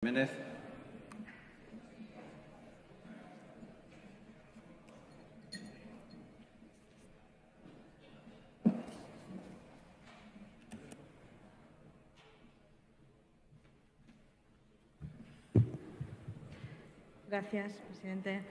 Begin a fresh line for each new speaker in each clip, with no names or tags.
Jiménez.
Gracias, presidente.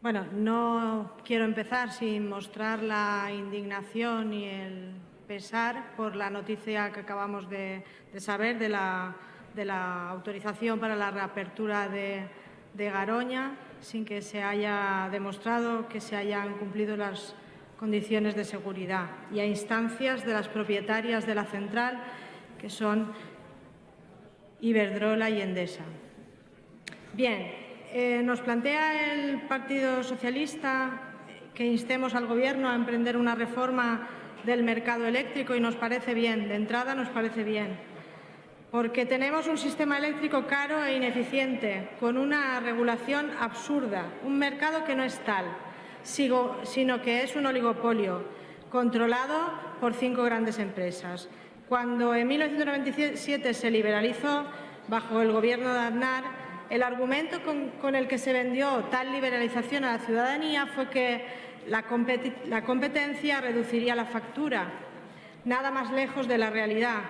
Bueno, no quiero empezar sin mostrar la indignación y el pesar por la noticia que acabamos de, de saber de la de la autorización para la reapertura de, Garoña sin que se haya demostrado que se hayan cumplido las condiciones de seguridad y a instancias de las propietarias de la central, que son Iberdrola y Endesa. Bien, eh, nos plantea el Partido Socialista que instemos al Gobierno a emprender una reforma del mercado eléctrico y nos parece bien, de entrada nos parece bien porque tenemos un sistema eléctrico caro e ineficiente, con una regulación absurda, un mercado que no es tal, sino que es un oligopolio controlado por cinco grandes empresas. Cuando en 1997 se liberalizó, bajo el gobierno de Aznar, el argumento con, el que se vendió tal liberalización a la ciudadanía fue que la competencia reduciría la factura, nada más lejos de la realidad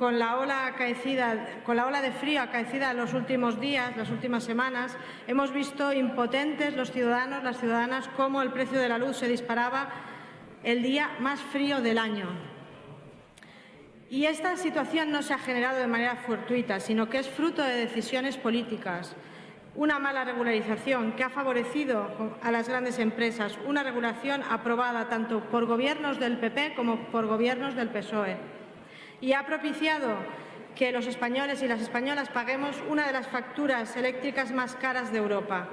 con la ola de frío acaecida en los últimos días, las últimas semanas, hemos visto impotentes los ciudadanos, las ciudadanas, cómo el precio de la luz se disparaba el día más frío del año. Y esta situación no se ha generado de manera fortuita, sino que es fruto de decisiones políticas, una mala regularización que ha favorecido a las grandes empresas, una regulación aprobada tanto por gobiernos del PP como por gobiernos del PSOE y ha propiciado que los españoles y las españolas paguemos una de las facturas eléctricas más caras de Europa.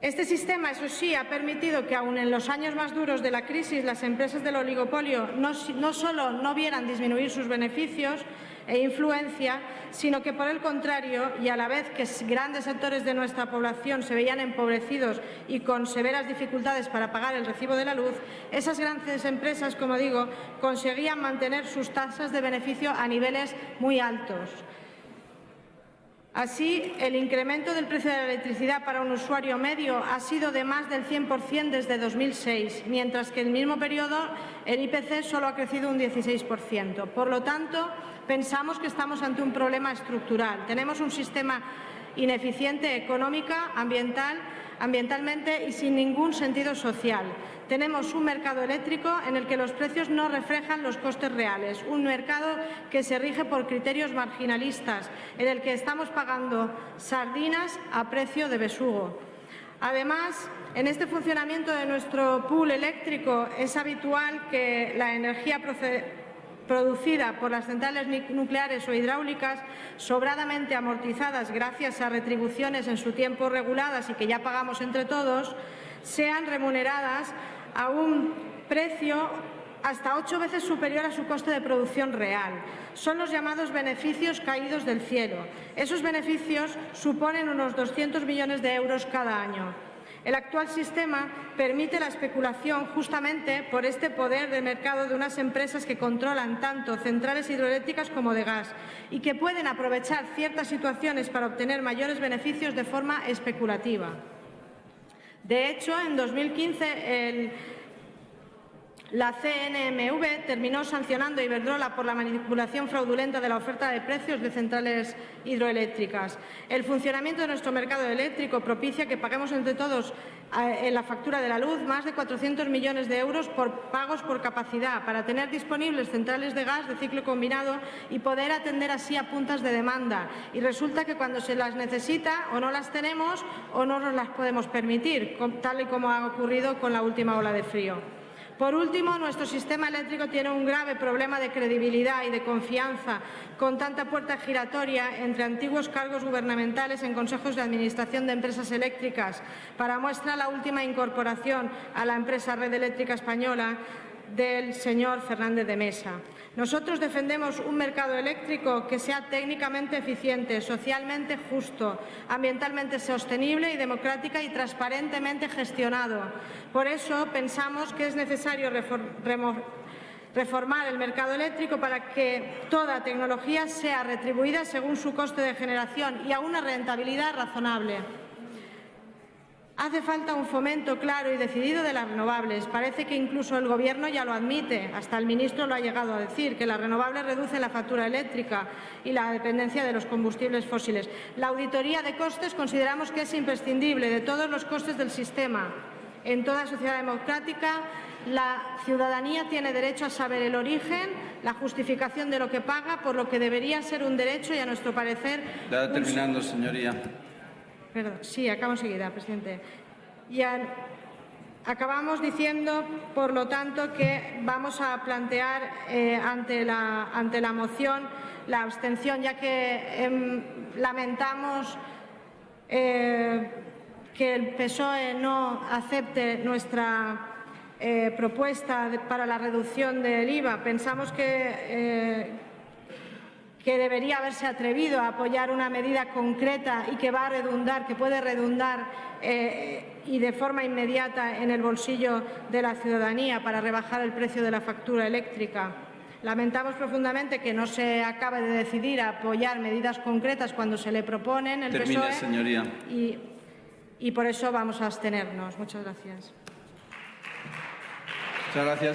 Este sistema, eso sí, ha permitido que aun en los años más duros de la crisis las empresas del oligopolio no, no solo no vieran disminuir sus beneficios, e influencia, sino que por el contrario, y a la vez que grandes sectores de nuestra población se veían empobrecidos y con severas dificultades para pagar el recibo de la luz, esas grandes empresas, como digo, conseguían mantener sus tasas de beneficio a niveles muy altos. Así, el incremento del precio de la electricidad para un usuario medio ha sido de más del 100% desde 2006, mientras que en el mismo periodo el IPC solo ha crecido un 16%. Por lo tanto, pensamos que estamos ante un problema estructural. Tenemos un sistema ineficiente económica, ambiental, ambientalmente y sin ningún sentido social. Tenemos un mercado eléctrico en el que los precios no reflejan los costes reales, un mercado que se rige por criterios marginalistas, en el que estamos pagando sardinas a precio de besugo. Además, en este funcionamiento de nuestro pool eléctrico es habitual que la energía producida por las centrales nucleares o hidráulicas, sobradamente amortizadas gracias a retribuciones en su tiempo reguladas y que ya pagamos entre todos, sean remuneradas a un precio hasta ocho veces superior a su coste de producción real. Son los llamados beneficios caídos del cielo. Esos beneficios suponen unos 200 millones de euros cada año. El actual sistema permite la especulación justamente por este poder de mercado de unas empresas que controlan tanto centrales hidroeléctricas como de gas y que pueden aprovechar ciertas situaciones para obtener mayores beneficios de forma especulativa. De hecho, en 2015 el la CNMV terminó sancionando a Iberdrola por la manipulación fraudulenta de la oferta de precios de centrales hidroeléctricas. El funcionamiento de nuestro mercado eléctrico propicia que paguemos entre todos eh, en la factura de la luz más de 400 millones de euros por pagos por capacidad para tener disponibles centrales de gas de ciclo combinado y poder atender así a puntas de demanda. Y resulta que cuando se las necesita o no las tenemos o no nos las podemos permitir, tal y como ha ocurrido con la última ola de frío. Por último, nuestro sistema eléctrico tiene un grave problema de credibilidad y de confianza, con tanta puerta giratoria entre antiguos cargos gubernamentales en consejos de administración de empresas eléctricas. Para muestra la última incorporación a la empresa Red Eléctrica Española del señor Fernández de Mesa. Nosotros defendemos un mercado eléctrico que sea técnicamente eficiente, socialmente justo, ambientalmente sostenible y democrática y transparentemente gestionado. Por eso pensamos que es necesario reformar el mercado eléctrico para que toda tecnología sea retribuida según su coste de generación y a una rentabilidad razonable. Hace falta un fomento claro y decidido de las renovables. Parece que incluso el Gobierno ya lo admite, hasta el ministro lo ha llegado a decir, que las renovables reducen la factura eléctrica y la dependencia de los combustibles fósiles. La auditoría de costes consideramos que es imprescindible de todos los costes del sistema. En toda sociedad democrática, la ciudadanía tiene derecho a saber el origen, la justificación de lo que paga, por lo que debería ser un derecho y, a nuestro parecer,
Ya terminando, señoría.
Perdón, sí, acabo enseguida, presidente. Y acabamos diciendo, por lo tanto, que vamos a plantear eh, ante, la, ante la moción la abstención, ya que em, lamentamos eh, que el PSOE no acepte nuestra eh, propuesta para la reducción del IVA. Pensamos que que debería haberse atrevido a apoyar una medida concreta y que va a redundar, que puede redundar eh, y de forma inmediata en el bolsillo de la ciudadanía para rebajar el precio de la factura eléctrica. Lamentamos profundamente que no se acabe de decidir a apoyar medidas concretas cuando se le proponen el
Termine,
PSOE
señoría.
y, y por eso vamos a abstenernos. Muchas gracias.
Muchas gracias.